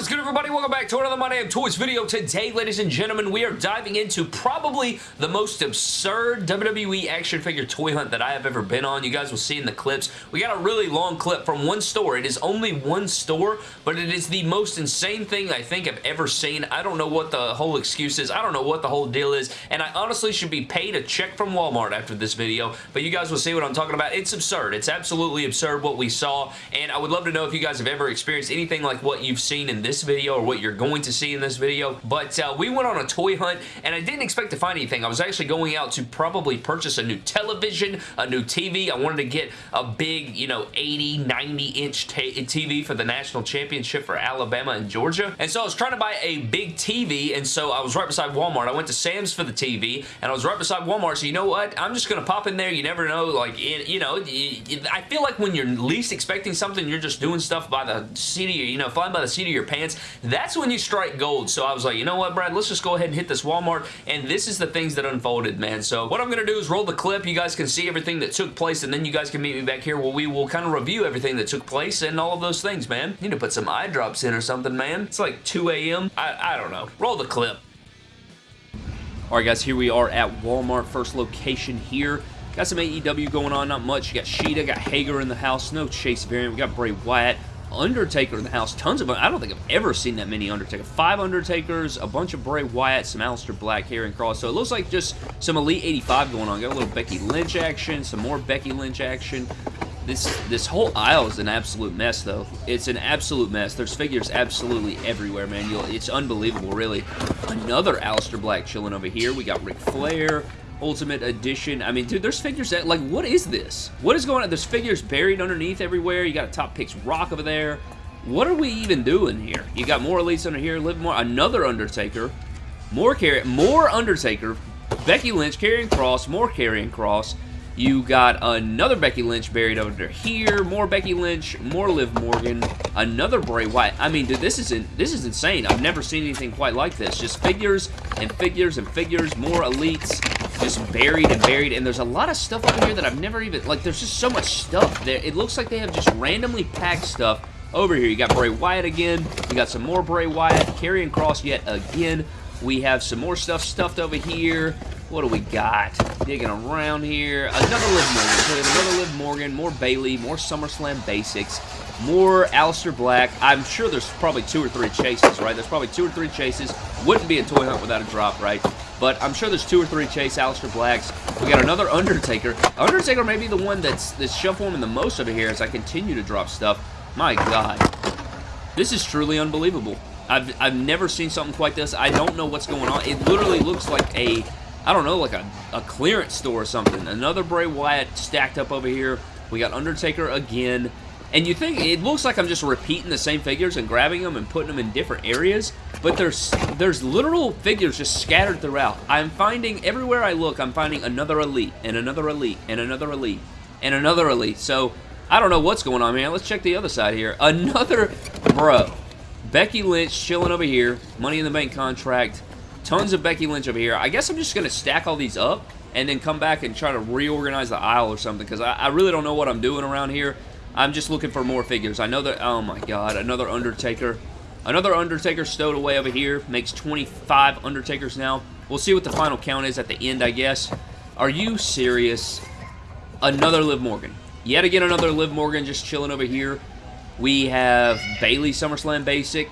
Is good, everybody? Welcome back to another My Damn Toys video. Today, ladies and gentlemen, we are diving into probably the most absurd WWE action figure toy hunt that I have ever been on. You guys will see in the clips. We got a really long clip from one store. It is only one store, but it is the most insane thing I think I've ever seen. I don't know what the whole excuse is. I don't know what the whole deal is, and I honestly should be paid a check from Walmart after this video, but you guys will see what I'm talking about. It's absurd. It's absolutely absurd what we saw, and I would love to know if you guys have ever experienced anything like what you've seen in this video or what you're going to see in this video. But uh, we went on a toy hunt and I didn't expect to find anything. I was actually going out to probably purchase a new television, a new TV. I wanted to get a big, you know, 80, 90 inch TV for the national championship for Alabama and Georgia. And so I was trying to buy a big TV and so I was right beside Walmart. I went to Sam's for the TV and I was right beside Walmart. So you know what? I'm just going to pop in there. You never know. Like, you know, I feel like when you're least expecting something, you're just doing stuff by the seat of your, you know, flying by the seat of your pants. That's when you strike gold. So I was like, you know what, Brad, let's just go ahead and hit this Walmart. And this is the things that unfolded, man. So what I'm going to do is roll the clip. You guys can see everything that took place. And then you guys can meet me back here where we will kind of review everything that took place and all of those things, man. You need to put some eye drops in or something, man. It's like 2 a.m. I, I don't know. Roll the clip. Alright guys, here we are at Walmart, first location here. Got some AEW going on, not much. You got Shida, got Hager in the house, no Chase variant. We got Bray Wyatt. Undertaker in the house. Tons of I don't think I've ever seen that many Undertaker. Five Undertakers, a bunch of Bray Wyatt, some Aleister Black here and Kross. So it looks like just some Elite 85 going on. Got a little Becky Lynch action, some more Becky Lynch action. This this whole aisle is an absolute mess, though. It's an absolute mess. There's figures absolutely everywhere, man. You'll, it's unbelievable, really. Another Aleister Black chilling over here. We got Ric Flair. Ultimate Edition. I mean, dude, there's figures that, like, what is this? What is going on? There's figures buried underneath everywhere. You got a Top Picks Rock over there. What are we even doing here? You got more Elites under here, Live More, another Undertaker, more carry, more Undertaker, Becky Lynch, Karrion Kross, more Karrion Kross. You got another Becky Lynch buried under here, more Becky Lynch, more Liv Morgan, another Bray Wyatt. I mean, dude, this is in, this is insane. I've never seen anything quite like this. Just figures and figures and figures, more elites, just buried and buried, and there's a lot of stuff over here that I've never even, like, there's just so much stuff there. It looks like they have just randomly packed stuff over here. You got Bray Wyatt again. You got some more Bray Wyatt. Karrion Kross yet again. We have some more stuff stuffed over here. What do we got? Digging around here. Another Liv Morgan. Another Liv Morgan. More Bayley. More SummerSlam basics. More Aleister Black. I'm sure there's probably two or three chases, right? There's probably two or three chases. Wouldn't be a toy hunt without a drop, right? But I'm sure there's two or three Chase Aleister Blacks. We got another Undertaker. Undertaker may be the one that's, that's shuffling the most over here as I continue to drop stuff. My God. This is truly unbelievable. I've, I've never seen something quite this. I don't know what's going on. It literally looks like a, I don't know, like a, a clearance store or something. Another Bray Wyatt stacked up over here. We got Undertaker again. And you think, it looks like I'm just repeating the same figures and grabbing them and putting them in different areas, but there's there's literal figures just scattered throughout. I'm finding, everywhere I look, I'm finding another Elite, and another Elite, and another Elite, and another Elite. So, I don't know what's going on, man. Let's check the other side here. Another, bro. Becky Lynch chilling over here. Money in the Bank contract. Tons of Becky Lynch over here. I guess I'm just going to stack all these up and then come back and try to reorganize the aisle or something because I, I really don't know what I'm doing around here. I'm just looking for more figures. I know that, oh my god, another Undertaker. Another Undertaker stowed away over here. Makes 25 Undertakers now. We'll see what the final count is at the end, I guess. Are you serious? Another Liv Morgan. Yet again, another Liv Morgan just chilling over here. We have Bayley SummerSlam Basic.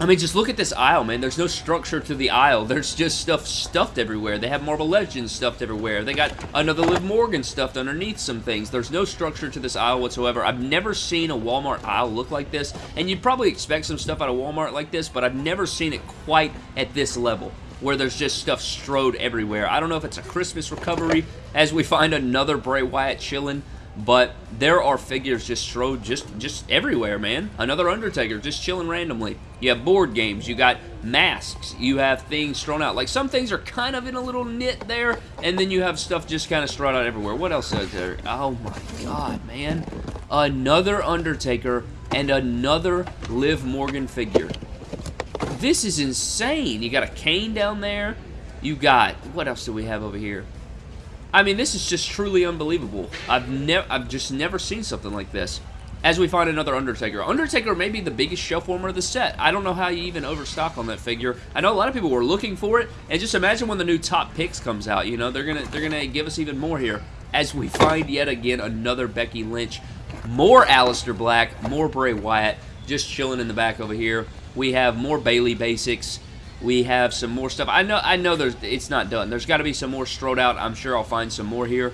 I mean, just look at this aisle, man. There's no structure to the aisle. There's just stuff stuffed everywhere. They have Marvel Legends stuffed everywhere. They got another Liv Morgan stuffed underneath some things. There's no structure to this aisle whatsoever. I've never seen a Walmart aisle look like this, and you'd probably expect some stuff out of Walmart like this, but I've never seen it quite at this level where there's just stuff strode everywhere. I don't know if it's a Christmas recovery as we find another Bray Wyatt chilling, but there are figures just strode just, just everywhere, man. Another Undertaker just chilling randomly. You have board games. You got masks. You have things thrown out. Like, some things are kind of in a little knit there, and then you have stuff just kind of strewn out everywhere. What else is there? Oh, my God, man. Another Undertaker and another Liv Morgan figure. This is insane. You got a cane down there. You got... What else do we have over here? I mean, this is just truly unbelievable. I've never, I've just never seen something like this. as we find another Undertaker. Undertaker may be the biggest shelf warmer of the set. I don't know how you even overstock on that figure. I know a lot of people were looking for it, and just imagine when the new Top Picks comes out, you know, they're gonna they're gonna give us even more here as we find yet again another Becky Lynch, more Aleister Black, more Bray Wyatt, just chilling in the back over here. We have more Bayley basics. We have some more stuff. I know I know there's it's not done. There's got to be some more strode out. I'm sure I'll find some more here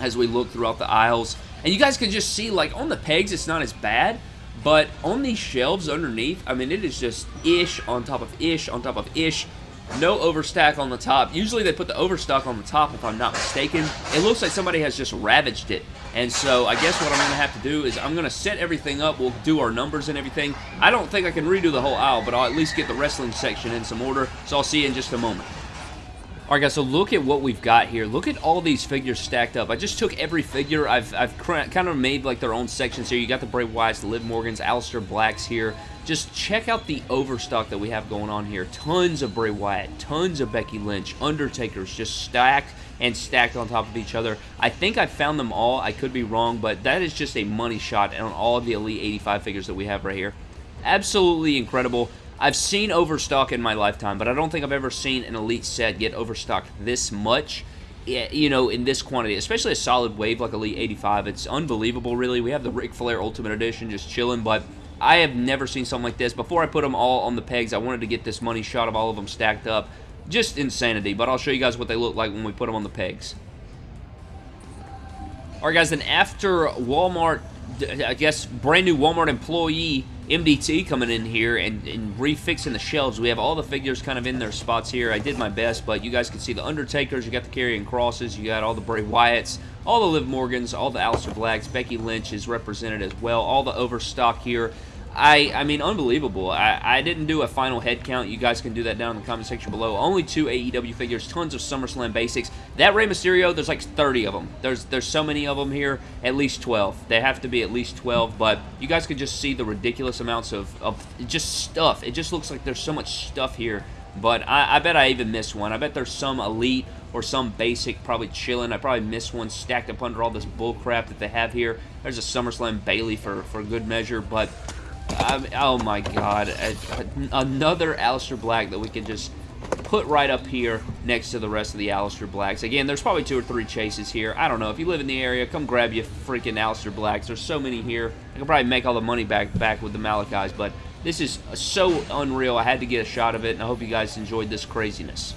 as we look throughout the aisles. And you guys can just see, like, on the pegs, it's not as bad. But on these shelves underneath, I mean, it is just ish on top of ish on top of ish. No overstack on the top. Usually they put the overstock on the top, if I'm not mistaken. It looks like somebody has just ravaged it. And so I guess what I'm going to have to do is I'm going to set everything up. We'll do our numbers and everything. I don't think I can redo the whole aisle, but I'll at least get the wrestling section in some order. So I'll see you in just a moment. Alright guys, so look at what we've got here. Look at all these figures stacked up. I just took every figure. I've, I've kind of made like their own sections here. You got the Bray Wyatts, the Liv Morgans, Aleister Blacks here. Just check out the overstock that we have going on here. Tons of Bray Wyatt, tons of Becky Lynch, Undertakers just stacked and stacked on top of each other. I think I found them all. I could be wrong, but that is just a money shot on all of the Elite 85 figures that we have right here. Absolutely incredible. I've seen overstock in my lifetime, but I don't think I've ever seen an Elite set get overstocked this much eh, you know, in this quantity, especially a solid wave like Elite 85. It's unbelievable, really. We have the Ric Flair Ultimate Edition just chilling, but I have never seen something like this. Before I put them all on the pegs, I wanted to get this money shot of all of them stacked up. Just insanity, but I'll show you guys what they look like when we put them on the pegs. Alright guys, then after Walmart, I guess brand new Walmart employee MDT coming in here and, and, refixing the shelves. We have all the figures kind of in their spots here. I did my best, but you guys can see the Undertakers. You got the Karrion Krosses. You got all the Bray Wyatts, all the Liv Morgans, all the Aleister Blacks. Becky Lynch is represented as well. All the overstock here. I, I mean, unbelievable. I, I didn't do a final head count. You guys can do that down in the comment section below. Only two AEW figures, tons of SummerSlam basics. That Rey Mysterio, there's like 30 of them. There's there's so many of them here, at least 12. They have to be at least 12, but you guys can just see the ridiculous amounts of, of just stuff. It just looks like there's so much stuff here, but I, I bet I even missed one. I bet there's some elite or some basic probably chilling. I probably missed one stacked up under all this bullcrap that they have here. There's a SummerSlam Bayley for, for good measure, but I oh my god. A, a, another Aleister Black that we can just put right up here next to the rest of the Aleister Blacks. Again, there's probably two or three chases here. I don't know. If you live in the area, come grab your freaking Aleister Blacks. There's so many here. I can probably make all the money back back with the Malakais, but this is so unreal. I had to get a shot of it, and I hope you guys enjoyed this craziness.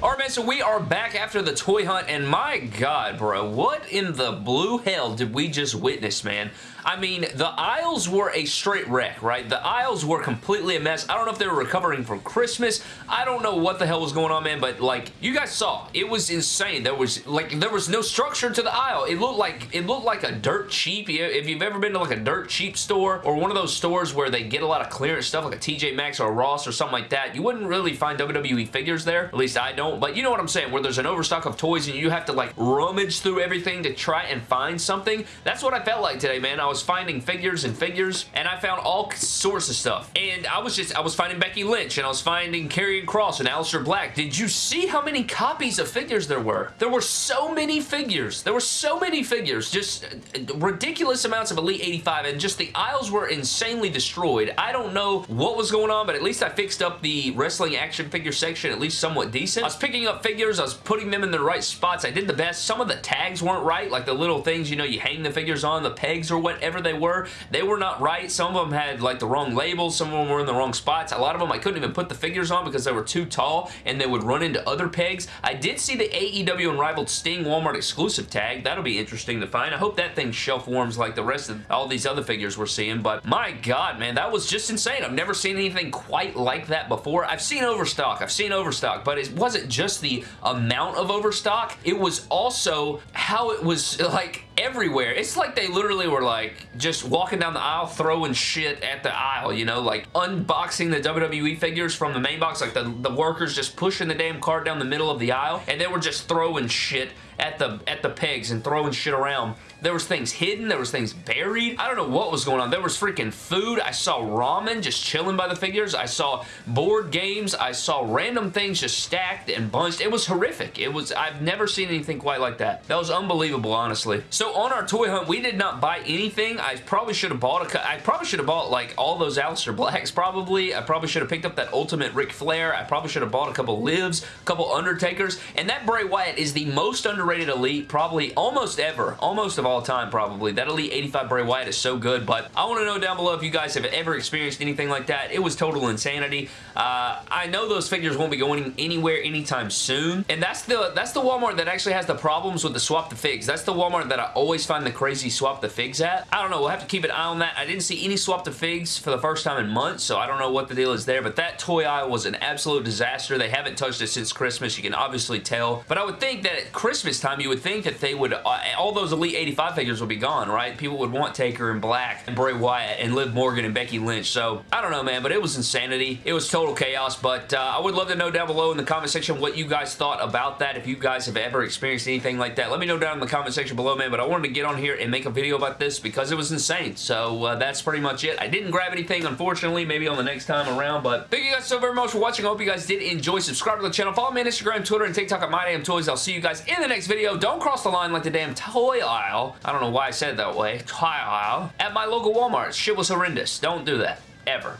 Alright, man, so we are back after the toy hunt, and my god, bro, what in the blue hell did we just witness, man? I mean, the aisles were a straight wreck, right? The aisles were completely a mess. I don't know if they were recovering from Christmas. I don't know what the hell was going on, man, but, like, you guys saw. It was insane. There was, like, there was no structure to the aisle. It looked like, it looked like a dirt cheap. If you've ever been to, like, a dirt cheap store or one of those stores where they get a lot of clearance stuff, like a TJ Maxx or a Ross or something like that, you wouldn't really find WWE figures there. At least I don't, but you know what I'm saying, where there's an overstock of toys and you have to, like, rummage through everything to try and find something. That's what I felt like today, man. I was was finding figures and figures, and I found all sorts of stuff. And I was just, I was finding Becky Lynch, and I was finding Karrion Kross and Aleister Black. Did you see how many copies of figures there were? There were so many figures. There were so many figures. Just uh, ridiculous amounts of Elite 85, and just the aisles were insanely destroyed. I don't know what was going on, but at least I fixed up the wrestling action figure section at least somewhat decent. I was picking up figures. I was putting them in the right spots. I did the best. Some of the tags weren't right, like the little things, you know, you hang the figures on, the pegs or whatever whatever they were, they were not right. Some of them had like the wrong labels. Some of them were in the wrong spots. A lot of them I couldn't even put the figures on because they were too tall and they would run into other pegs. I did see the AEW Unrivaled Sting Walmart exclusive tag. That'll be interesting to find. I hope that thing shelf warms like the rest of all these other figures we're seeing, but my god, man, that was just insane. I've never seen anything quite like that before. I've seen overstock. I've seen overstock, but it wasn't just the amount of overstock. It was also how it was like everywhere. It's like they literally were like just walking down the aisle throwing shit at the aisle, you know, like unboxing the WWE figures from the main box, like the, the workers just pushing the damn cart down the middle of the aisle, and they were just throwing shit at the at the pegs and throwing shit around. There was things hidden. There was things buried. I don't know what was going on. There was freaking food. I saw ramen just chilling by the figures. I saw board games. I saw random things just stacked and bunched. It was horrific. It was, I've never seen anything quite like that. That was unbelievable, honestly. So on our toy hunt, we did not buy anything. I probably should have bought a... I probably should have bought, like, all those Aleister Blacks, probably. I probably should have picked up that Ultimate Ric Flair. I probably should have bought a couple Livs, a couple Undertakers, and that Bray Wyatt is the most underrated Elite, probably almost ever, almost of all time, probably. That Elite 85 Bray Wyatt is so good, but I want to know down below if you guys have ever experienced anything like that. It was total insanity. Uh, I know those figures won't be going anywhere anytime soon, and that's the that's the Walmart that actually has the problems with the swap the figs. That's the Walmart that I always find the crazy swap the figs at. I don't know. We'll have to keep an eye on that. I didn't see any swap the figs for the first time in months, so I don't know what the deal is there, but that toy aisle was an absolute disaster. They haven't touched it since Christmas. You can obviously tell, but I would think that at Christmas time, you would think that they would, uh, all those Elite 85 figures would be gone, right? People would want Taker and Black and Bray Wyatt and Liv Morgan and Becky Lynch, so I don't know, man, but it was insanity. It was total chaos, but uh, I would love to know down below in the comment section what you guys thought about that. If you guys have ever experienced anything like that, let me know down in the comment section below, man, but I wanted to get on here and make a video about this because it was insane, so uh, that's pretty much it. I didn't grab anything, unfortunately, maybe on the next time around, but thank you guys so very much for watching. I hope you guys did enjoy. Subscribe to the channel. Follow me on Instagram, Twitter, and TikTok at MyDamnToys. I'll see you guys in the next video. Don't cross the line like the damn toy aisle. I don't know why I said it that way. Toy aisle. At my local Walmart. Shit was horrendous. Don't do that. Ever.